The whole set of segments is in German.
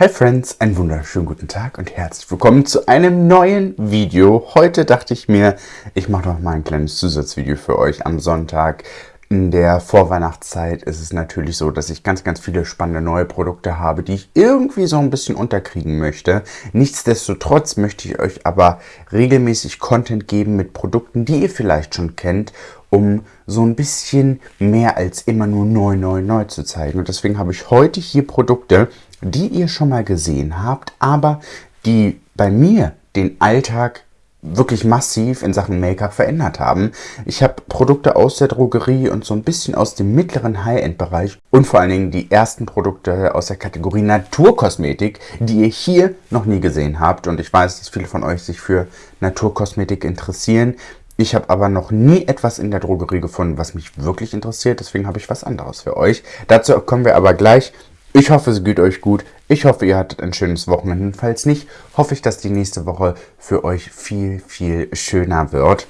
Hi Friends, einen wunderschönen guten Tag und herzlich willkommen zu einem neuen Video. Heute dachte ich mir, ich mache noch mal ein kleines Zusatzvideo für euch am Sonntag. In der Vorweihnachtszeit ist es natürlich so, dass ich ganz, ganz viele spannende neue Produkte habe, die ich irgendwie so ein bisschen unterkriegen möchte. Nichtsdestotrotz möchte ich euch aber regelmäßig Content geben mit Produkten, die ihr vielleicht schon kennt um so ein bisschen mehr als immer nur neu, neu, neu zu zeigen. Und deswegen habe ich heute hier Produkte, die ihr schon mal gesehen habt, aber die bei mir den Alltag wirklich massiv in Sachen Make-up verändert haben. Ich habe Produkte aus der Drogerie und so ein bisschen aus dem mittleren High-End-Bereich und vor allen Dingen die ersten Produkte aus der Kategorie Naturkosmetik, die ihr hier noch nie gesehen habt. Und ich weiß, dass viele von euch sich für Naturkosmetik interessieren. Ich habe aber noch nie etwas in der Drogerie gefunden, was mich wirklich interessiert. Deswegen habe ich was anderes für euch. Dazu kommen wir aber gleich. Ich hoffe, es geht euch gut. Ich hoffe, ihr hattet ein schönes Wochenende. Falls nicht, hoffe ich, dass die nächste Woche für euch viel, viel schöner wird.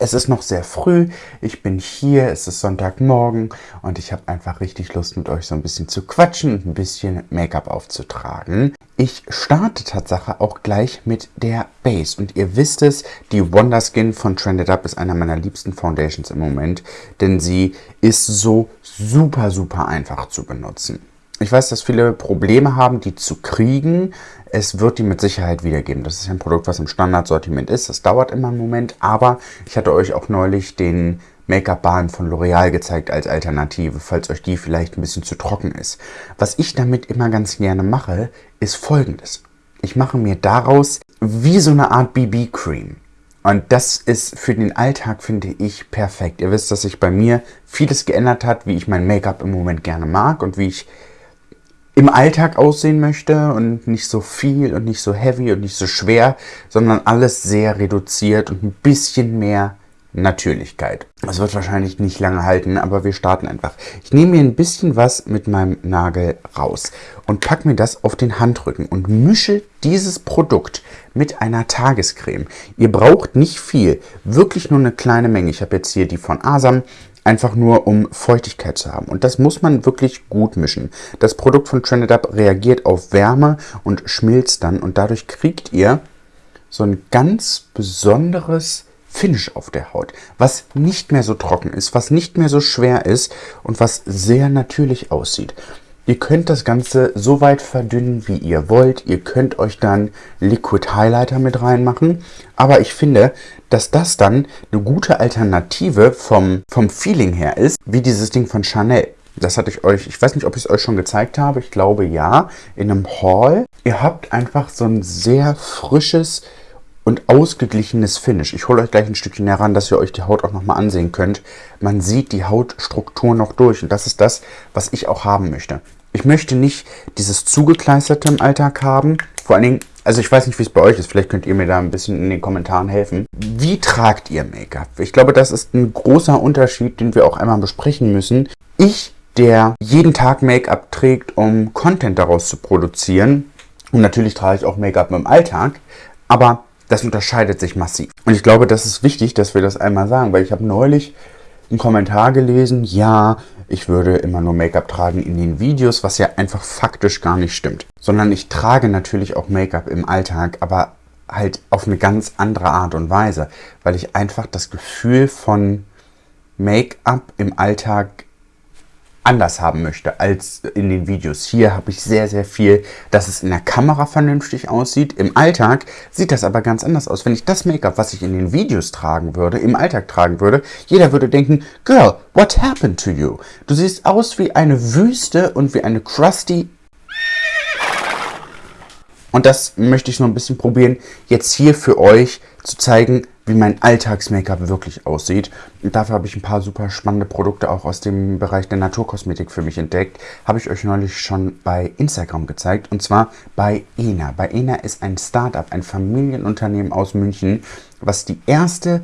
Es ist noch sehr früh, ich bin hier, es ist Sonntagmorgen. Und ich habe einfach richtig Lust mit euch so ein bisschen zu quatschen und ein bisschen Make-up aufzutragen. Ich starte Tatsache auch gleich mit der Base. Und ihr wisst es, die Wonder Skin von Trended Up ist einer meiner liebsten Foundations im Moment, denn sie ist so super, super einfach zu benutzen. Ich weiß, dass viele Probleme haben, die zu kriegen. Es wird die mit Sicherheit wiedergeben. Das ist ein Produkt, was im Standardsortiment ist. Das dauert immer einen Moment, aber ich hatte euch auch neulich den Make-up-Balm von L'Oreal gezeigt als Alternative, falls euch die vielleicht ein bisschen zu trocken ist. Was ich damit immer ganz gerne mache, ist folgendes. Ich mache mir daraus wie so eine Art BB-Cream. Und das ist für den Alltag, finde ich, perfekt. Ihr wisst, dass sich bei mir vieles geändert hat, wie ich mein Make-up im Moment gerne mag und wie ich im Alltag aussehen möchte und nicht so viel und nicht so heavy und nicht so schwer, sondern alles sehr reduziert und ein bisschen mehr Natürlichkeit. Das wird wahrscheinlich nicht lange halten, aber wir starten einfach. Ich nehme mir ein bisschen was mit meinem Nagel raus und packe mir das auf den Handrücken und mische dieses Produkt mit einer Tagescreme. Ihr braucht nicht viel, wirklich nur eine kleine Menge. Ich habe jetzt hier die von Asam, einfach nur um Feuchtigkeit zu haben. Und das muss man wirklich gut mischen. Das Produkt von Trended Up reagiert auf Wärme und schmilzt dann und dadurch kriegt ihr so ein ganz besonderes Finish auf der Haut, was nicht mehr so trocken ist, was nicht mehr so schwer ist und was sehr natürlich aussieht. Ihr könnt das Ganze so weit verdünnen, wie ihr wollt. Ihr könnt euch dann Liquid Highlighter mit reinmachen. Aber ich finde, dass das dann eine gute Alternative vom, vom Feeling her ist, wie dieses Ding von Chanel. Das hatte ich euch, ich weiß nicht, ob ich es euch schon gezeigt habe, ich glaube ja, in einem Haul. Ihr habt einfach so ein sehr frisches und ausgeglichenes Finish. Ich hole euch gleich ein Stückchen heran, dass ihr euch die Haut auch nochmal ansehen könnt. Man sieht die Hautstruktur noch durch und das ist das, was ich auch haben möchte. Ich möchte nicht dieses Zugekleisterte im Alltag haben. Vor allen Dingen, also ich weiß nicht, wie es bei euch ist. Vielleicht könnt ihr mir da ein bisschen in den Kommentaren helfen. Wie tragt ihr Make-up? Ich glaube, das ist ein großer Unterschied, den wir auch einmal besprechen müssen. Ich, der jeden Tag Make-up trägt, um Content daraus zu produzieren, und natürlich trage ich auch Make-up im Alltag, aber das unterscheidet sich massiv. Und ich glaube, das ist wichtig, dass wir das einmal sagen, weil ich habe neulich einen Kommentar gelesen, ja, ich würde immer nur Make-up tragen in den Videos, was ja einfach faktisch gar nicht stimmt. Sondern ich trage natürlich auch Make-up im Alltag, aber halt auf eine ganz andere Art und Weise, weil ich einfach das Gefühl von Make-up im Alltag anders haben möchte als in den Videos. Hier habe ich sehr, sehr viel, dass es in der Kamera vernünftig aussieht. Im Alltag sieht das aber ganz anders aus. Wenn ich das Make-up, was ich in den Videos tragen würde, im Alltag tragen würde, jeder würde denken, Girl, what happened to you? Du siehst aus wie eine Wüste und wie eine crusty und das möchte ich noch ein bisschen probieren, jetzt hier für euch zu zeigen, wie mein Alltags-Make-up wirklich aussieht. Und dafür habe ich ein paar super spannende Produkte auch aus dem Bereich der Naturkosmetik für mich entdeckt. Habe ich euch neulich schon bei Instagram gezeigt und zwar bei ENA. Bei ENA ist ein Startup, ein Familienunternehmen aus München, was die erste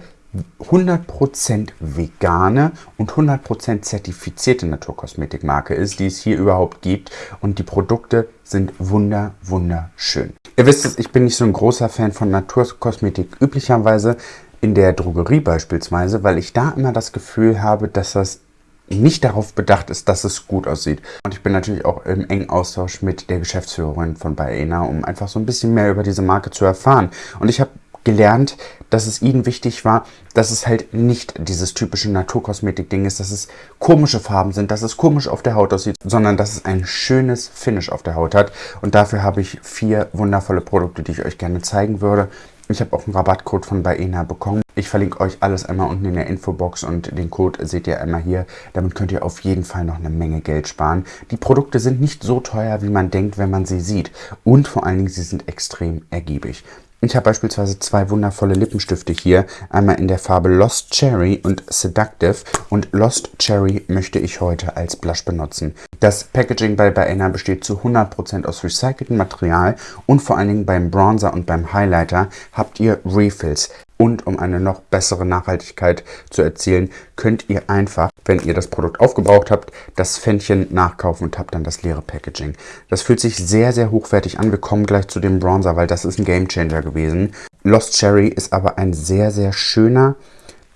100% vegane und 100% zertifizierte Naturkosmetikmarke ist, die es hier überhaupt gibt. Und die Produkte sind wunder, wunderschön. Ihr wisst es, ich bin nicht so ein großer Fan von Naturkosmetik üblicherweise in der Drogerie beispielsweise, weil ich da immer das Gefühl habe, dass das nicht darauf bedacht ist, dass es gut aussieht. Und ich bin natürlich auch im engen Austausch mit der Geschäftsführerin von Baena, um einfach so ein bisschen mehr über diese Marke zu erfahren. Und ich habe gelernt, dass es ihnen wichtig war, dass es halt nicht dieses typische Naturkosmetik-Ding ist, dass es komische Farben sind, dass es komisch auf der Haut aussieht, sondern dass es ein schönes Finish auf der Haut hat. Und dafür habe ich vier wundervolle Produkte, die ich euch gerne zeigen würde. Ich habe auch einen Rabattcode von Baena bekommen. Ich verlinke euch alles einmal unten in der Infobox und den Code seht ihr einmal hier. Damit könnt ihr auf jeden Fall noch eine Menge Geld sparen. Die Produkte sind nicht so teuer, wie man denkt, wenn man sie sieht. Und vor allen Dingen, sie sind extrem ergiebig. Ich habe beispielsweise zwei wundervolle Lippenstifte hier. Einmal in der Farbe Lost Cherry und Seductive. Und Lost Cherry möchte ich heute als Blush benutzen. Das Packaging bei Baena besteht zu 100% aus recyceltem Material. Und vor allen Dingen beim Bronzer und beim Highlighter habt ihr Refills. Und um eine noch bessere Nachhaltigkeit zu erzielen, könnt ihr einfach, wenn ihr das Produkt aufgebraucht habt, das Fännchen nachkaufen und habt dann das leere Packaging. Das fühlt sich sehr, sehr hochwertig an. Wir kommen gleich zu dem Bronzer, weil das ist ein Gamechanger gewesen. Lost Cherry ist aber ein sehr, sehr schöner,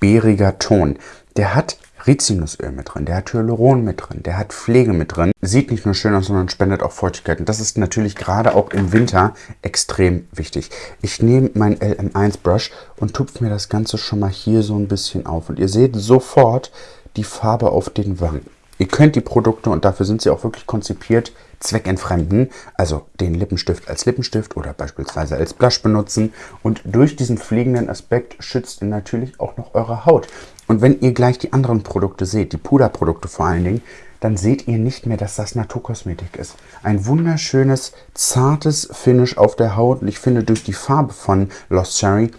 bäriger Ton. Der hat Rizinusöl mit drin, der hat Hyaluron mit drin, der hat Pflege mit drin. Sieht nicht nur schön aus, sondern spendet auch Feuchtigkeit. Und das ist natürlich gerade auch im Winter extrem wichtig. Ich nehme mein LM1 Brush und tupfe mir das Ganze schon mal hier so ein bisschen auf. Und ihr seht sofort die Farbe auf den Wangen. Ihr könnt die Produkte, und dafür sind sie auch wirklich konzipiert, zweckentfremden, also den Lippenstift als Lippenstift oder beispielsweise als Blush benutzen. Und durch diesen fliegenden Aspekt schützt ihr natürlich auch noch eure Haut. Und wenn ihr gleich die anderen Produkte seht, die Puderprodukte vor allen Dingen, dann seht ihr nicht mehr, dass das Naturkosmetik ist. Ein wunderschönes, zartes Finish auf der Haut. Und ich finde, durch die Farbe von Lost Cherry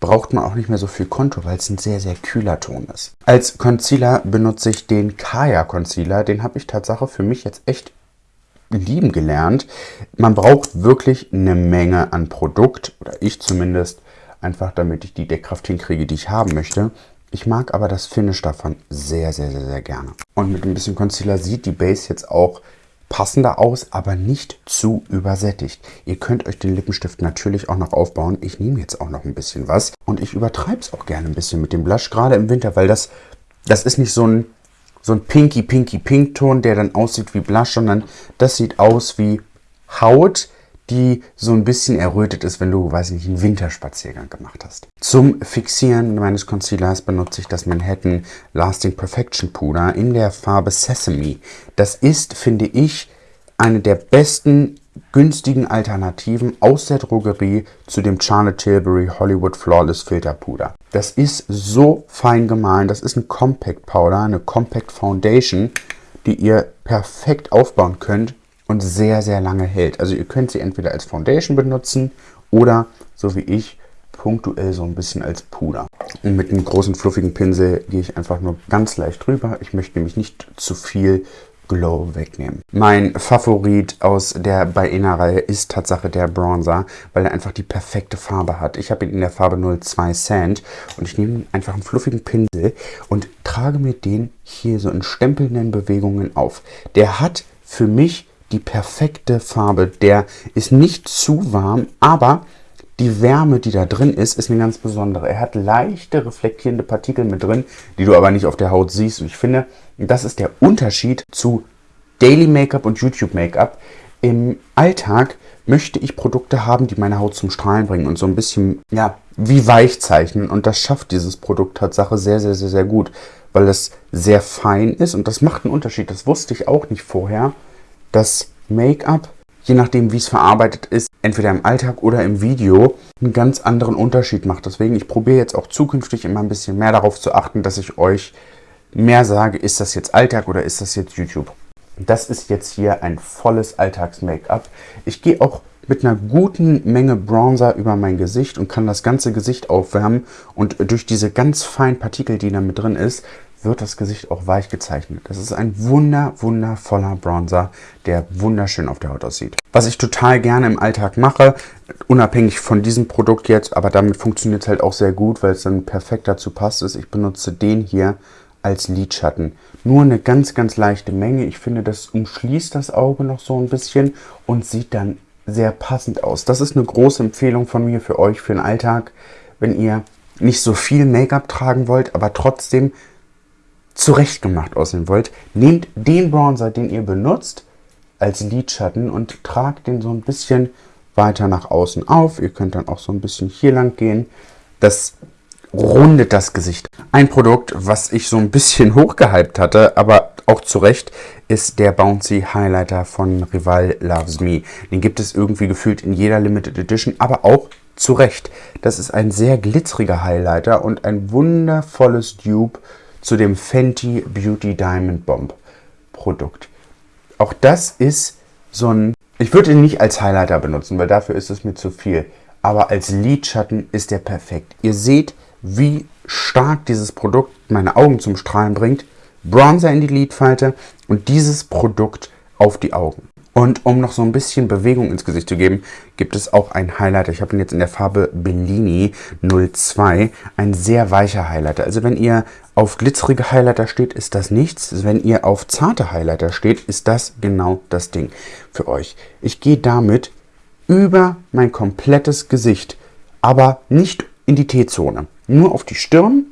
braucht man auch nicht mehr so viel Konto, weil es ein sehr, sehr kühler Ton ist. Als Concealer benutze ich den Kaya Concealer. Den habe ich tatsächlich für mich jetzt echt lieben gelernt. Man braucht wirklich eine Menge an Produkt, oder ich zumindest, einfach damit ich die Deckkraft hinkriege, die ich haben möchte. Ich mag aber das Finish davon sehr, sehr, sehr, sehr gerne. Und mit ein bisschen Concealer sieht die Base jetzt auch passender aus, aber nicht zu übersättigt. Ihr könnt euch den Lippenstift natürlich auch noch aufbauen. Ich nehme jetzt auch noch ein bisschen was und ich übertreibe es auch gerne ein bisschen mit dem Blush, gerade im Winter, weil das, das ist nicht so ein, so ein pinky, pinky, pink Ton, der dann aussieht wie Blush, sondern das sieht aus wie Haut, die so ein bisschen errötet ist, wenn du, weiß ich nicht, einen Winterspaziergang gemacht hast. Zum Fixieren meines Concealers benutze ich das Manhattan Lasting Perfection Puder in der Farbe Sesame. Das ist, finde ich, eine der besten günstigen Alternativen aus der Drogerie zu dem Charlotte Tilbury Hollywood Flawless Filter Puder. Das ist so fein gemahlen. Das ist ein Compact Powder, eine Compact Foundation, die ihr perfekt aufbauen könnt und sehr, sehr lange hält. Also ihr könnt sie entweder als Foundation benutzen oder, so wie ich, punktuell so ein bisschen als Puder. Und mit einem großen fluffigen Pinsel gehe ich einfach nur ganz leicht drüber. Ich möchte nämlich nicht zu viel Glow wegnehmen. Mein Favorit aus der Baena-Reihe ist Tatsache der Bronzer, weil er einfach die perfekte Farbe hat. Ich habe ihn in der Farbe 02 Sand und ich nehme einfach einen fluffigen Pinsel und trage mir den hier so in stempelnden Bewegungen auf. Der hat für mich die perfekte Farbe. Der ist nicht zu warm, aber die Wärme, die da drin ist, ist eine ganz besondere. Er hat leichte reflektierende Partikel mit drin, die du aber nicht auf der Haut siehst. Und ich finde, das ist der Unterschied zu Daily Make-up und YouTube Make-up. Im Alltag möchte ich Produkte haben, die meine Haut zum Strahlen bringen und so ein bisschen, ja, wie weich zeichnen. Und das schafft dieses Produkt Tatsache sehr, sehr, sehr, sehr gut, weil es sehr fein ist und das macht einen Unterschied. Das wusste ich auch nicht vorher dass Make-up, je nachdem wie es verarbeitet ist, entweder im Alltag oder im Video, einen ganz anderen Unterschied macht. Deswegen, ich probiere jetzt auch zukünftig immer ein bisschen mehr darauf zu achten, dass ich euch mehr sage, ist das jetzt Alltag oder ist das jetzt YouTube. Das ist jetzt hier ein volles Alltags-Make-up. Ich gehe auch mit einer guten Menge Bronzer über mein Gesicht und kann das ganze Gesicht aufwärmen. Und durch diese ganz feinen Partikel, die da mit drin ist, wird das Gesicht auch weich gezeichnet. Das ist ein wunder, wundervoller Bronzer, der wunderschön auf der Haut aussieht. Was ich total gerne im Alltag mache, unabhängig von diesem Produkt jetzt, aber damit funktioniert es halt auch sehr gut, weil es dann perfekt dazu passt, ist, ich benutze den hier als Lidschatten. Nur eine ganz, ganz leichte Menge. Ich finde, das umschließt das Auge noch so ein bisschen und sieht dann sehr passend aus. Das ist eine große Empfehlung von mir für euch, für den Alltag, wenn ihr nicht so viel Make-up tragen wollt, aber trotzdem zurechtgemacht aussehen wollt, nehmt den Bronzer, den ihr benutzt, als Lidschatten und tragt den so ein bisschen weiter nach außen auf. Ihr könnt dann auch so ein bisschen hier lang gehen. Das rundet das Gesicht. Ein Produkt, was ich so ein bisschen hochgehypt hatte, aber auch zu Recht, ist der Bouncy Highlighter von Rival Loves Me. Den gibt es irgendwie gefühlt in jeder Limited Edition, aber auch zu Recht. Das ist ein sehr glitzeriger Highlighter und ein wundervolles Dupe zu dem Fenty Beauty Diamond Bomb Produkt. Auch das ist so ein... Ich würde ihn nicht als Highlighter benutzen, weil dafür ist es mir zu viel. Aber als Lidschatten ist der perfekt. Ihr seht, wie stark dieses Produkt meine Augen zum Strahlen bringt. Bronzer in die Lidfalte und dieses Produkt auf die Augen. Und um noch so ein bisschen Bewegung ins Gesicht zu geben, gibt es auch einen Highlighter. Ich habe ihn jetzt in der Farbe Bellini 02. Ein sehr weicher Highlighter. Also wenn ihr auf glitzerige Highlighter steht, ist das nichts. Wenn ihr auf zarte Highlighter steht, ist das genau das Ding für euch. Ich gehe damit über mein komplettes Gesicht, aber nicht in die T-Zone. Nur auf die Stirn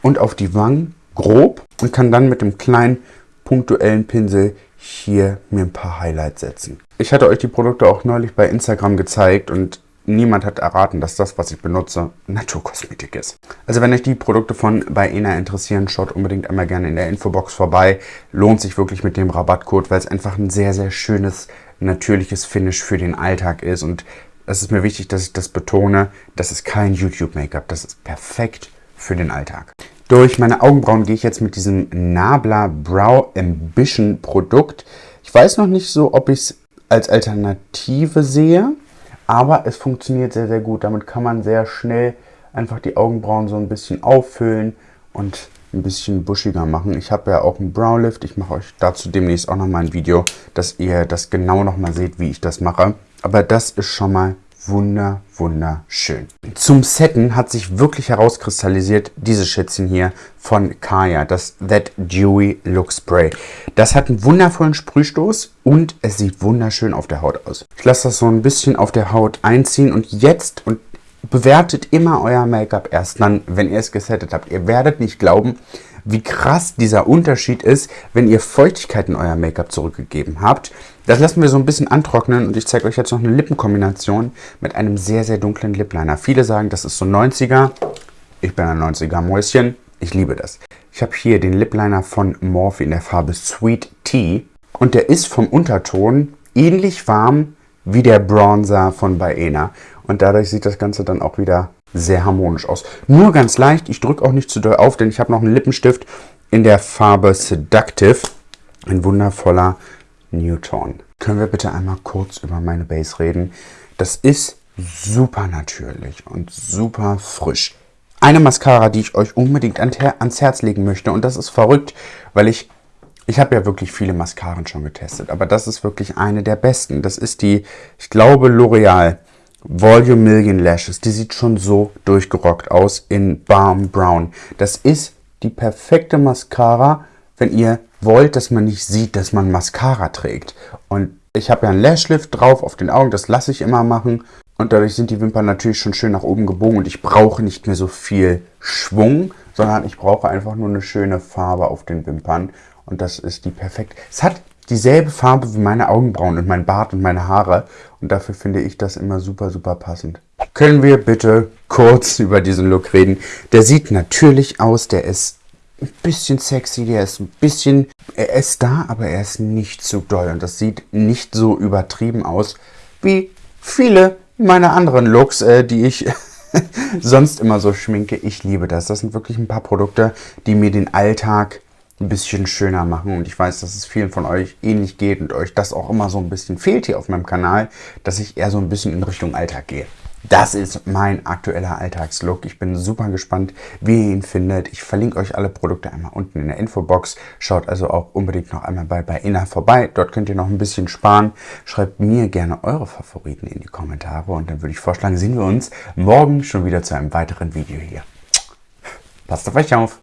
und auf die Wangen grob und kann dann mit dem kleinen punktuellen Pinsel hier mir ein paar Highlights setzen. Ich hatte euch die Produkte auch neulich bei Instagram gezeigt und niemand hat erraten, dass das, was ich benutze, Naturkosmetik ist. Also wenn euch die Produkte von Baena interessieren, schaut unbedingt einmal gerne in der Infobox vorbei. Lohnt sich wirklich mit dem Rabattcode, weil es einfach ein sehr, sehr schönes, natürliches Finish für den Alltag ist. Und es ist mir wichtig, dass ich das betone, das ist kein YouTube-Make-up, das ist perfekt für den Alltag. Durch meine Augenbrauen gehe ich jetzt mit diesem Nabla Brow Ambition Produkt. Ich weiß noch nicht so, ob ich es als Alternative sehe, aber es funktioniert sehr, sehr gut. Damit kann man sehr schnell einfach die Augenbrauen so ein bisschen auffüllen und ein bisschen buschiger machen. Ich habe ja auch einen Browlift. Ich mache euch dazu demnächst auch nochmal ein Video, dass ihr das genau nochmal seht, wie ich das mache. Aber das ist schon mal wunder, wunderschön. Zum Setten hat sich wirklich herauskristallisiert dieses Schätzchen hier von Kaya, das That Dewy Look Spray. Das hat einen wundervollen Sprühstoß und es sieht wunderschön auf der Haut aus. Ich lasse das so ein bisschen auf der Haut einziehen und jetzt und bewertet immer euer Make-up erst dann, wenn ihr es gesettet habt. Ihr werdet nicht glauben, wie krass dieser Unterschied ist, wenn ihr Feuchtigkeit in euer Make-up zurückgegeben habt. Das lassen wir so ein bisschen antrocknen und ich zeige euch jetzt noch eine Lippenkombination mit einem sehr, sehr dunklen Lip Liner. Viele sagen, das ist so 90er. Ich bin ein 90er Mäuschen. Ich liebe das. Ich habe hier den Lip Liner von Morphe in der Farbe Sweet Tea und der ist vom Unterton ähnlich warm wie der Bronzer von Baena und dadurch sieht das Ganze dann auch wieder sehr harmonisch aus. Nur ganz leicht, ich drücke auch nicht zu doll auf, denn ich habe noch einen Lippenstift in der Farbe Seductive. Ein wundervoller Newton. Können wir bitte einmal kurz über meine Base reden? Das ist super natürlich und super frisch. Eine Mascara, die ich euch unbedingt ans Herz legen möchte und das ist verrückt, weil ich ich habe ja wirklich viele Mascaren schon getestet, aber das ist wirklich eine der besten. Das ist die, ich glaube, L'Oreal Volume Million Lashes. Die sieht schon so durchgerockt aus in Balm Brown. Das ist die perfekte Mascara, wenn ihr wollt, dass man nicht sieht, dass man Mascara trägt. Und ich habe ja einen Lashlift drauf auf den Augen, das lasse ich immer machen. Und dadurch sind die Wimpern natürlich schon schön nach oben gebogen und ich brauche nicht mehr so viel Schwung, sondern ich brauche einfach nur eine schöne Farbe auf den Wimpern. Und das ist die perfekt. Es hat dieselbe Farbe wie meine Augenbrauen und mein Bart und meine Haare. Und dafür finde ich das immer super, super passend. Können wir bitte kurz über diesen Look reden? Der sieht natürlich aus, der ist ein bisschen sexy, der ist ein bisschen... Er ist da, aber er ist nicht zu doll. Und das sieht nicht so übertrieben aus wie viele meiner anderen Looks, äh, die ich sonst immer so schminke. Ich liebe das. Das sind wirklich ein paar Produkte, die mir den Alltag ein bisschen schöner machen. Und ich weiß, dass es vielen von euch ähnlich geht und euch das auch immer so ein bisschen fehlt hier auf meinem Kanal, dass ich eher so ein bisschen in Richtung Alltag gehe. Das ist mein aktueller Alltagslook. Ich bin super gespannt, wie ihr ihn findet. Ich verlinke euch alle Produkte einmal unten in der Infobox. Schaut also auch unbedingt noch einmal bei, bei Inna vorbei. Dort könnt ihr noch ein bisschen sparen. Schreibt mir gerne eure Favoriten in die Kommentare. Und dann würde ich vorschlagen, sehen wir uns morgen schon wieder zu einem weiteren Video hier. Passt auf euch auf!